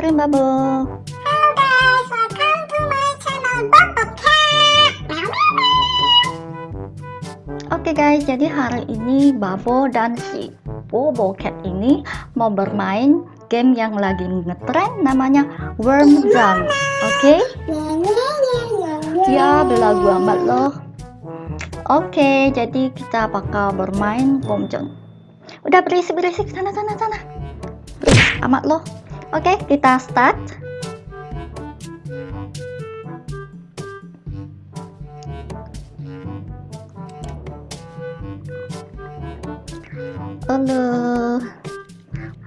Rimbabo. Hello guys, welcome to my channel Bobo Cat. Oke guys, jadi hari ini Babo dan si Bobo Cat ini mau bermain game yang lagi ngetrend namanya Worm Zone. Oke? Ya, belagu amat loh. Oke, jadi kita bakal bermain Worm. Udah berisik-berisik sana sana sana. Amat loh. Oke, kita start. Halo.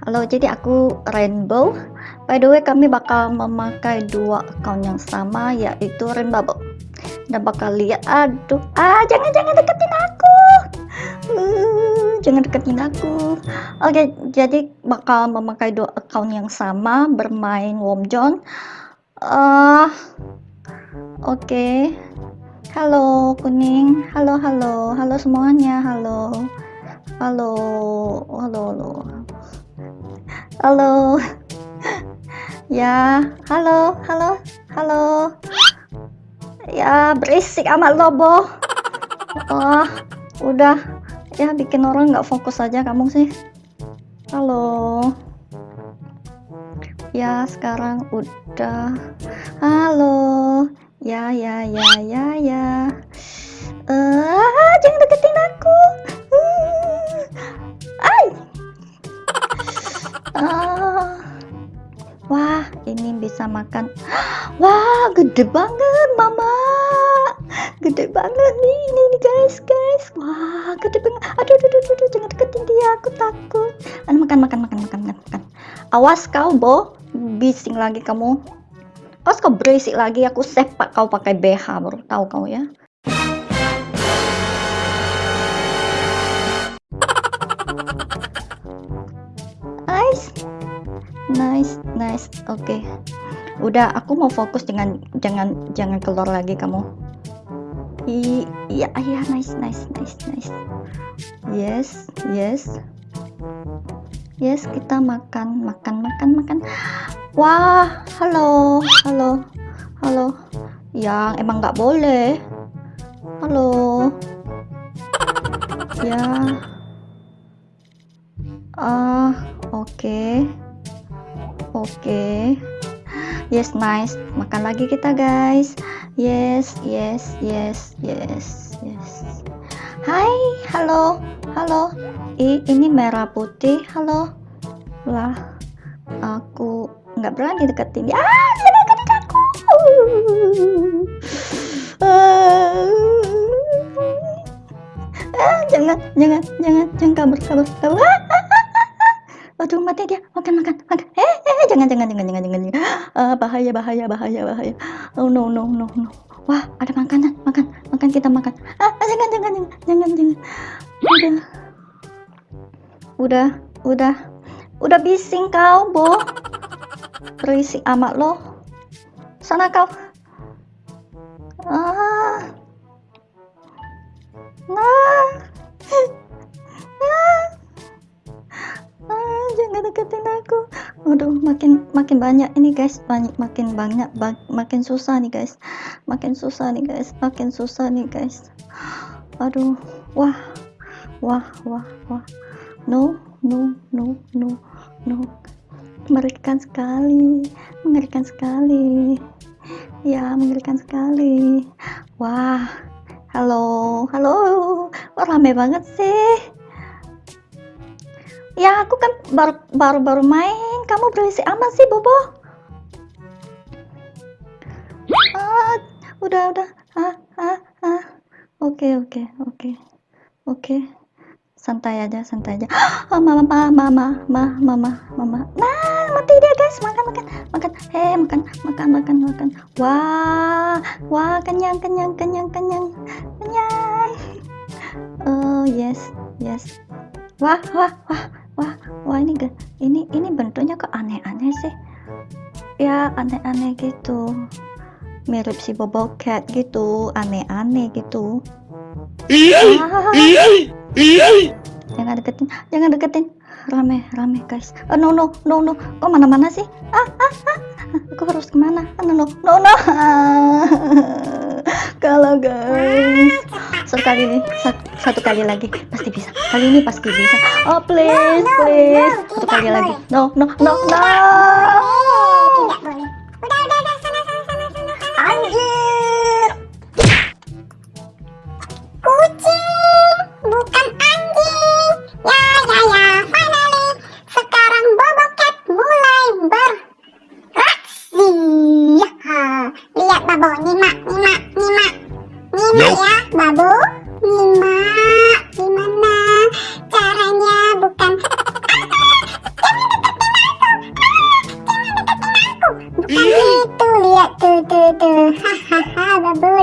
Halo, jadi aku Rainbow. By the way, kami bakal memakai dua account yang sama yaitu Rainbow. Dan bakal lihat aduh. Ah, jangan jangan deketin aku. Uh, jangan deketin aku. Oke, jadi bakal memakai dua account yang sama bermain Warm John. Uh, Oke. Okay. Halo kuning. Halo halo. Halo semuanya. Halo. Halo, halo, halo. Halo. Ya, halo, halo, halo. Ya, berisik amat lobo. Wah, udah. Ya, bikin orang nggak fokus aja kamu sih. Halo. Ya, sekarang udah. Halo. Ya, ya, ya, ya, ya. Eh, uh, jangan deketin aku. Ay. Ah. Wah, ini bisa makan. Wah, gede banget, Awas kau, Bo. Bising lagi kamu. Awas kau berisik lagi, aku sepak kau pakai BH baru tahu kau ya. Nice, nice, nice. Oke, okay. udah. Aku mau fokus dengan jangan jangan keluar lagi kamu. Iya, iya, nice, nice, nice, nice. Yes, yes, yes. Kita makan, makan, makan, makan. Wah, halo, halo, halo. Yang emang nggak boleh. Halo. Ya. Ah, oke. Okay. Oke. Okay. Yes, nice. Makan lagi kita, guys. Yes, yes, yes, yes, yes. Hai, halo. Halo. I, ini merah putih. Halo. Lah, aku nggak berani deketin dia. Ah, dia deketin aku. Ah, jangan, jangan, jangan, jangan kabur, kabur, kabur. Ah, ah, ah. Aduh, mati dia. Makan, makan, makan. Eh, eh, jangan, jangan, jangan, jangan, jangan. Uh, bahaya, bahaya, bahaya, bahaya. Oh no, no, no, no. Wah, ada makanan, makan, makan kita makan. Ah, jangan, jangan, jangan, jangan, jangan. Udah, udah, udah, udah bising kau, Bo. Berisik amat lo. Sana kau. Ah. Nah. nah. Ah, jangan deketin aku. Aduh, makin makin banyak ini guys, banyak makin banyak bak, makin susah nih guys. Makin susah nih guys, makin susah nih guys. Aduh, wah. Wah, wah, wah. No, no, no, no, no. Mengerikan sekali. Mengerikan sekali. Ya, mengerikan sekali. Wah. Halo, halo. Wah, rame banget sih. Ya, aku kan baru baru baru main. Kamu berisik amat sih, Bobo. Ah, udah udah. Ah, ah, ah. Oke, oke, oke. Oke. Santai aja, santai aja. Oh, mama, mama, mama, mama, mama, mama. Nah, mati dia, guys. Makan, makan, makan. Hei, makan, makan, makan, makan. Wah, wah, kenyang, kenyang, kenyang, kenyang, kenyang. Oh, yes, yes. Wah, wah, wah wah wah ini ini ini bentuknya kok aneh-aneh sih ya aneh-aneh gitu mirip si bobo cat gitu aneh-aneh gitu ah. Jangan deketin jangan deketin. Rame rame guys. Oh, no no no no. Kok mana mana sih? Ah ah ah. Aku harus ke mana? Ah, no no no no. Kalau guys. Sekali ini satu, satu kali lagi. Pasti bisa. Kali ini pasti bisa. Oh please please. satu kali lagi. no no no no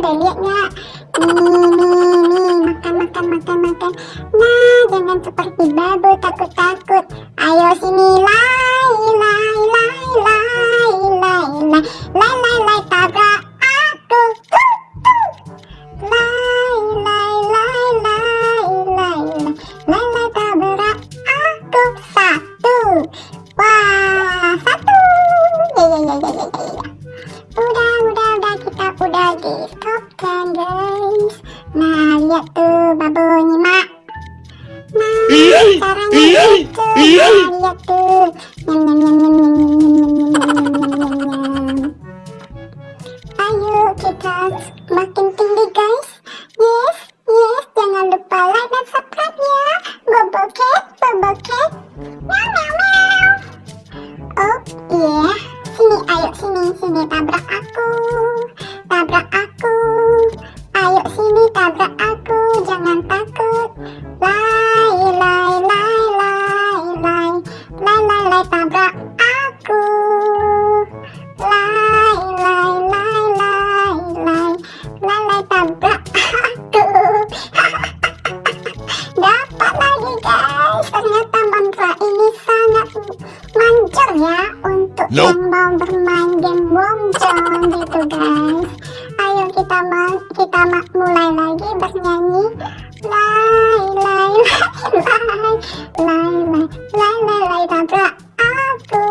Để 呀 lai lai lai lai lai tabrak aku.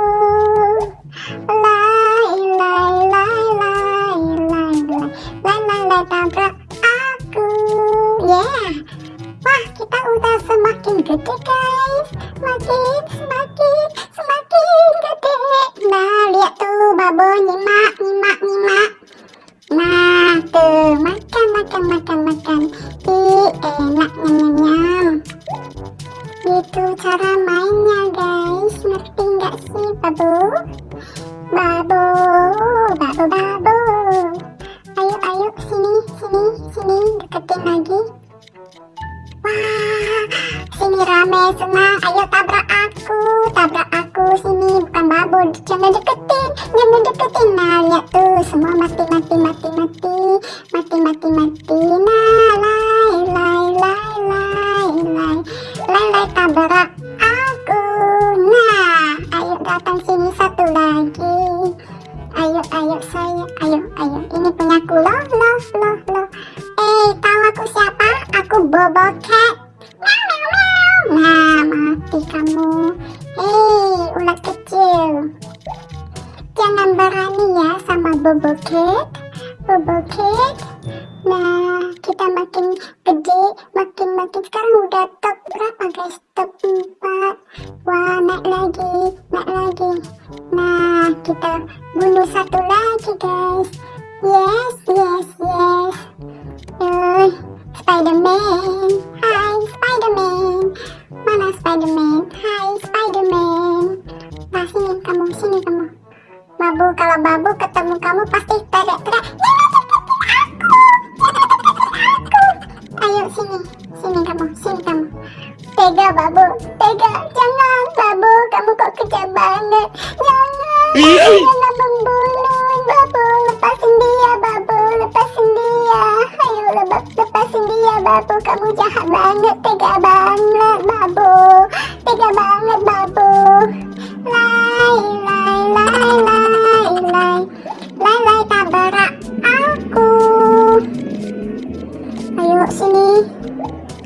Lai lai lai lai lai lai lai lai lai aku. Yeah. Wah, kita udah semakin gede guys Semakin, semakin, semakin gede Nah, lihat tuh babo nyimak, nyimak, nyimak Nah, tuh, makan, makan, makan, makan babu. Jangan deketin, jangan deketin. Nah, lihat tuh semua mati, mati, mati, mati, mati, mati, mati. Nah, lai, lai, lai, lai, lai, lai, lai tabrak aku. Nah, ayo datang sini satu lagi. Ayo, ayo saya, ayo, ayo. Ini punyaku loh, loh, loh, loh. Eh, tahu aku siapa? Aku Bobo Cat. Bubble cake, bubble cake. Membunuh babu. Lepasin dia babu, lepasin dia. Ayo lepas, lepasin dia babu. Kamu jahat banget, tega banget babu. Tega banget babu. Aku. Ayo sini.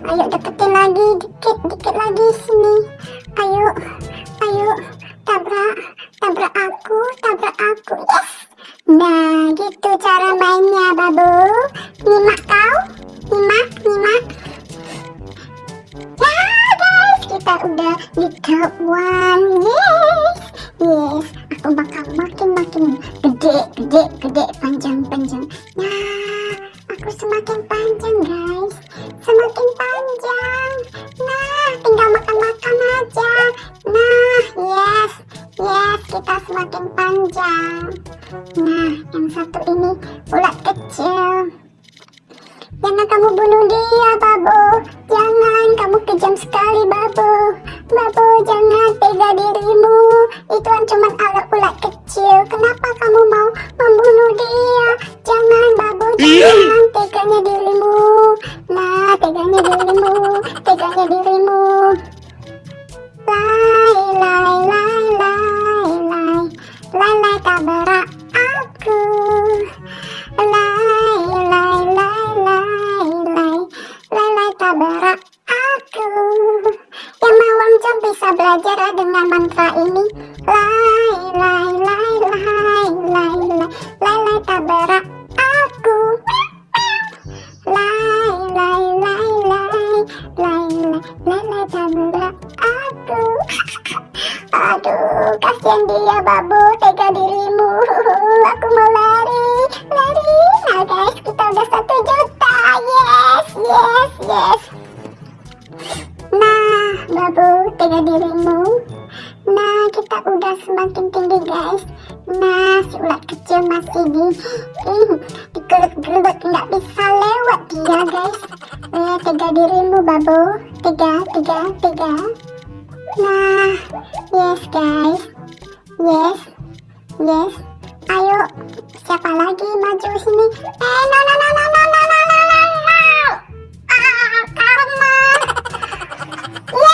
ayo deketin lagi dikit dikit lagi sini ayo ayo tabrak tabrak aku tabrak aku. Yes. Nah gitu cara mainnya babu. Nyimak kau. Nyimak nyimak. Ya guys. Kita udah di top one. Yes. Yes. Aku bakal makin makin gede gede yes. Nah, babu, tega dirimu. Nah, kita udah semakin tinggi guys. Nah, si ulat kecil masih di ih, digelut-gelut nggak bisa lewat dia guys. Eh, tega dirimu babu, tega, tega, tega. Nah, yes guys, yes, yes. Ayo, siapa lagi maju sini? Eh, no, no, no, no, no, What?